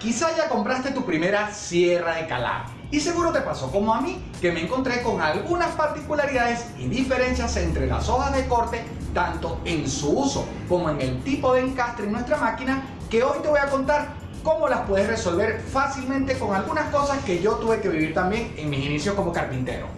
Quizá ya compraste tu primera sierra de calar y seguro te pasó como a mí que me encontré con algunas particularidades y diferencias entre las hojas de corte tanto en su uso como en el tipo de encastre en nuestra máquina que hoy te voy a contar cómo las puedes resolver fácilmente con algunas cosas que yo tuve que vivir también en mis inicios como carpintero.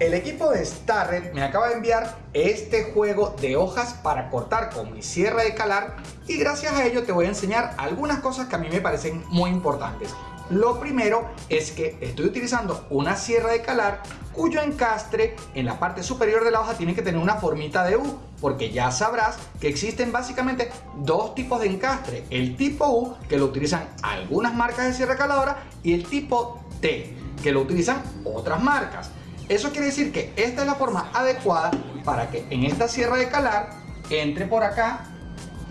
El equipo de Starred me acaba de enviar este juego de hojas para cortar con mi sierra de calar y gracias a ello te voy a enseñar algunas cosas que a mí me parecen muy importantes. Lo primero es que estoy utilizando una sierra de calar cuyo encastre en la parte superior de la hoja tiene que tener una formita de U porque ya sabrás que existen básicamente dos tipos de encastre el tipo U que lo utilizan algunas marcas de sierra caladora y el tipo T que lo utilizan otras marcas eso quiere decir que esta es la forma adecuada para que en esta sierra de calar entre por acá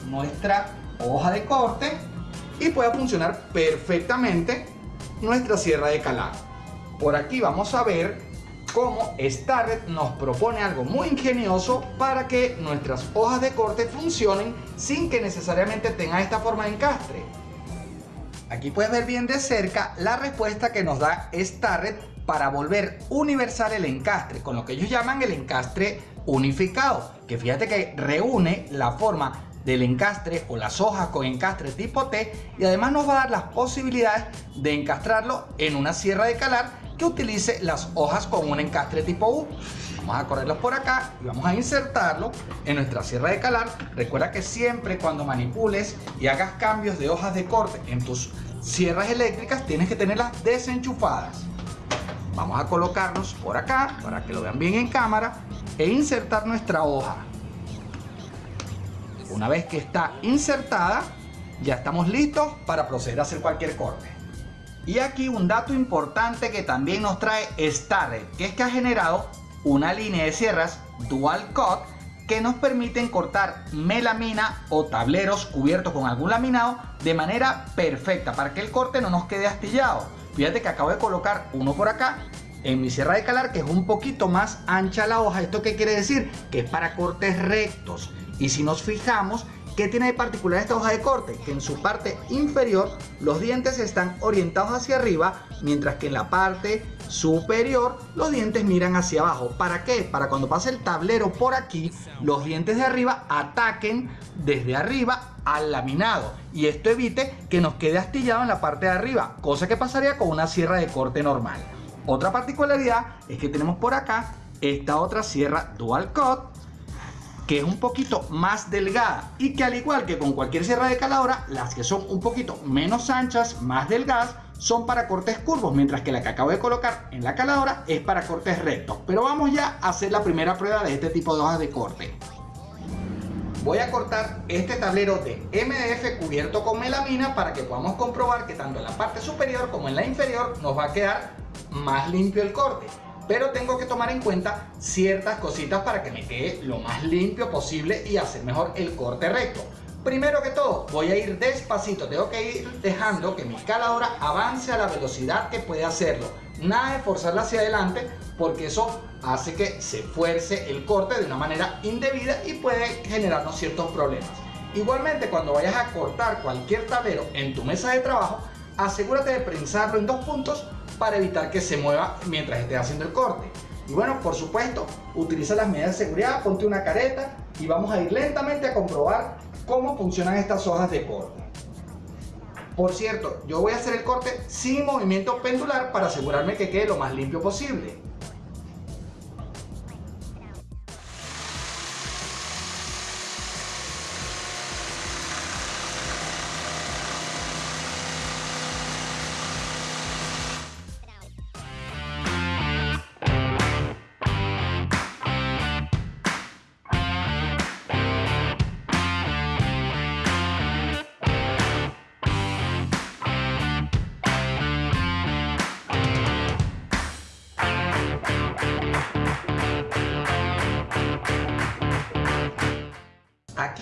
nuestra hoja de corte y pueda funcionar perfectamente nuestra sierra de calar. Por aquí vamos a ver cómo Starret nos propone algo muy ingenioso para que nuestras hojas de corte funcionen sin que necesariamente tengan esta forma de encastre. Aquí puedes ver bien de cerca la respuesta que nos da Starret para volver universal el encastre, con lo que ellos llaman el encastre unificado, que fíjate que reúne la forma del encastre o las hojas con encastre tipo T y además nos va a dar las posibilidades de encastrarlo en una sierra de calar que utilice las hojas con un encastre tipo U. Vamos a correrlos por acá y vamos a insertarlo en nuestra sierra de calar. Recuerda que siempre cuando manipules y hagas cambios de hojas de corte en tus sierras eléctricas tienes que tenerlas desenchufadas. Vamos a colocarnos por acá para que lo vean bien en cámara e insertar nuestra hoja. Una vez que está insertada, ya estamos listos para proceder a hacer cualquier corte. Y aquí un dato importante que también nos trae Starred, que es que ha generado una línea de sierras Dual Cut que nos permiten cortar melamina o tableros cubiertos con algún laminado de manera perfecta para que el corte no nos quede astillado. Fíjate que acabo de colocar uno por acá en mi sierra de calar que es un poquito más ancha la hoja. ¿Esto qué quiere decir? Que es para cortes rectos. Y si nos fijamos, ¿qué tiene de particular esta hoja de corte? Que en su parte inferior los dientes están orientados hacia arriba, mientras que en la parte superior los dientes miran hacia abajo. ¿Para qué? Para cuando pase el tablero por aquí, los dientes de arriba ataquen desde arriba al laminado y esto evite que nos quede astillado en la parte de arriba, cosa que pasaría con una sierra de corte normal. Otra particularidad es que tenemos por acá esta otra sierra Dual Cut que es un poquito más delgada y que al igual que con cualquier sierra de caladora, las que son un poquito menos anchas, más delgadas, son para cortes curvos, mientras que la que acabo de colocar en la caladora es para cortes rectos. Pero vamos ya a hacer la primera prueba de este tipo de hojas de corte. Voy a cortar este tablero de MDF cubierto con melamina para que podamos comprobar que tanto en la parte superior como en la inferior nos va a quedar más limpio el corte pero tengo que tomar en cuenta ciertas cositas para que me quede lo más limpio posible y hacer mejor el corte recto. Primero que todo, voy a ir despacito, tengo que ir dejando que mi escaladora avance a la velocidad que puede hacerlo. Nada de forzarla hacia adelante porque eso hace que se fuerce el corte de una manera indebida y puede generarnos ciertos problemas. Igualmente, cuando vayas a cortar cualquier tablero en tu mesa de trabajo, asegúrate de prensarlo en dos puntos para evitar que se mueva mientras esté haciendo el corte. Y bueno, por supuesto, utiliza las medidas de seguridad, ponte una careta y vamos a ir lentamente a comprobar cómo funcionan estas hojas de corte. Por cierto, yo voy a hacer el corte sin movimiento pendular para asegurarme que quede lo más limpio posible.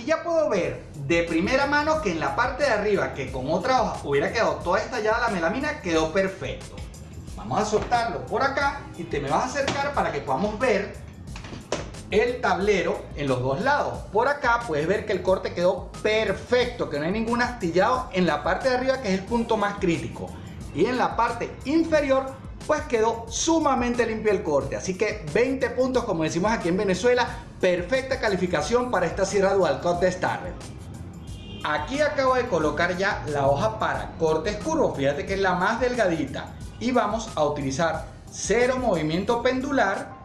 Ya puedo ver de primera mano que en la parte de arriba, que con otra hoja hubiera quedado toda estallada la melamina, quedó perfecto. Vamos a soltarlo por acá y te me vas a acercar para que podamos ver el tablero en los dos lados. Por acá puedes ver que el corte quedó perfecto, que no hay ningún astillado en la parte de arriba que es el punto más crítico. Y en la parte inferior pues quedó sumamente limpio el corte. Así que 20 puntos como decimos aquí en Venezuela, perfecta calificación para esta sierra dual cut de Starrett. Aquí acabo de colocar ya la hoja para cortes curvos, fíjate que es la más delgadita. Y vamos a utilizar cero movimiento pendular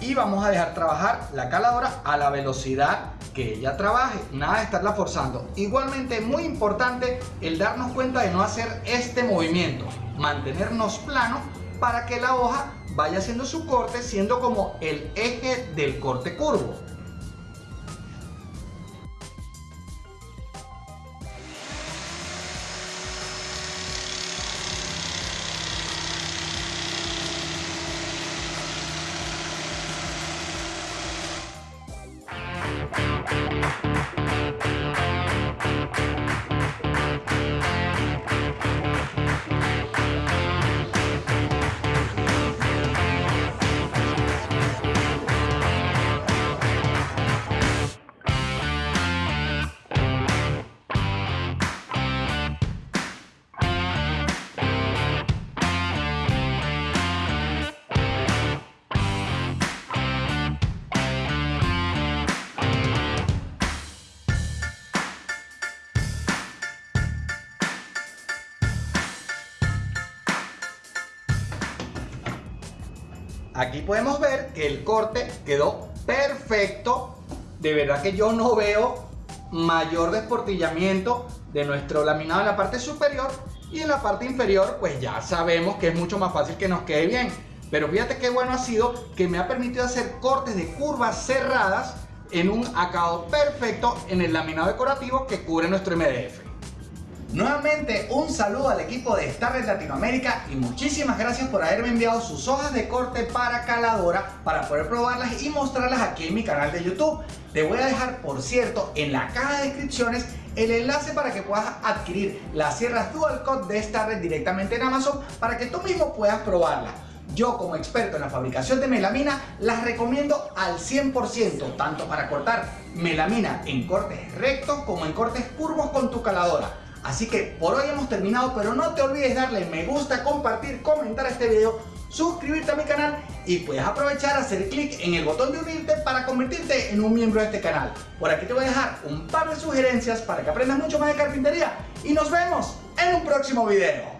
y vamos a dejar trabajar la caladora a la velocidad que ella trabaje, nada de estarla forzando. Igualmente muy importante el darnos cuenta de no hacer este movimiento, mantenernos plano para que la hoja vaya haciendo su corte siendo como el eje del corte curvo. Aquí podemos ver que el corte quedó perfecto. De verdad que yo no veo mayor desportillamiento de nuestro laminado en la parte superior y en la parte inferior pues ya sabemos que es mucho más fácil que nos quede bien. Pero fíjate qué bueno ha sido que me ha permitido hacer cortes de curvas cerradas en un acabado perfecto en el laminado decorativo que cubre nuestro MDF. Nuevamente un saludo al equipo de Starlet Latinoamérica y muchísimas gracias por haberme enviado sus hojas de corte para caladora para poder probarlas y mostrarlas aquí en mi canal de YouTube. Te voy a dejar por cierto en la caja de descripciones el enlace para que puedas adquirir las sierras Dual Cut de Starlet directamente en Amazon para que tú mismo puedas probarlas. Yo como experto en la fabricación de melamina las recomiendo al 100%, tanto para cortar melamina en cortes rectos como en cortes curvos con tu caladora. Así que por hoy hemos terminado, pero no te olvides darle me gusta, compartir, comentar este video, suscribirte a mi canal y puedes aprovechar hacer clic en el botón de unirte para convertirte en un miembro de este canal. Por aquí te voy a dejar un par de sugerencias para que aprendas mucho más de carpintería y nos vemos en un próximo video.